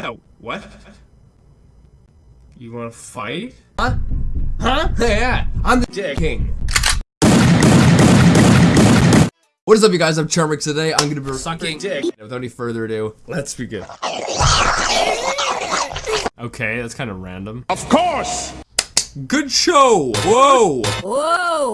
Wow, what? You wanna fight? Huh? Huh? Yeah, I'm the Dick. king. What is up, you guys? I'm Charmix. Today, I'm gonna be Sucking dick. Without any further ado, Let's begin. Okay, that's kind of random. Of course! good show. Whoa. Whoa!